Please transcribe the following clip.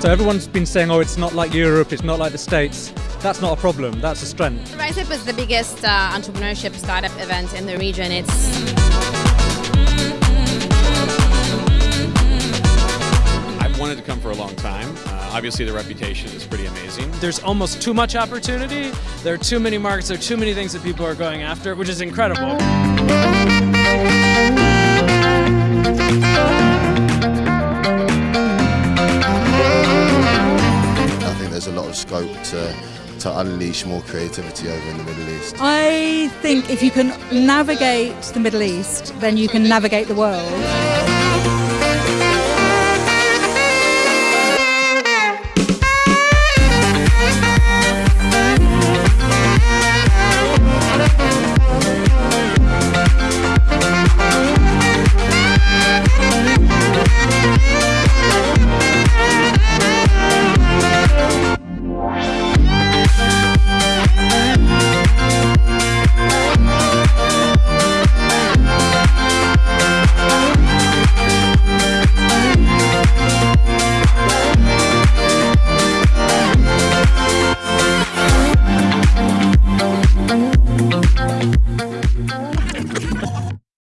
So everyone's been saying, oh, it's not like Europe, it's not like the States. That's not a problem, that's a strength. RiseUp is the biggest uh, entrepreneurship startup event in the region. It's I've wanted to come for a long time. Uh, obviously, the reputation is pretty amazing. There's almost too much opportunity. There are too many markets. There are too many things that people are going after, which is incredible. There's a lot of scope to, to unleash more creativity over in the Middle East. I think if you can navigate the Middle East, then you can navigate the world.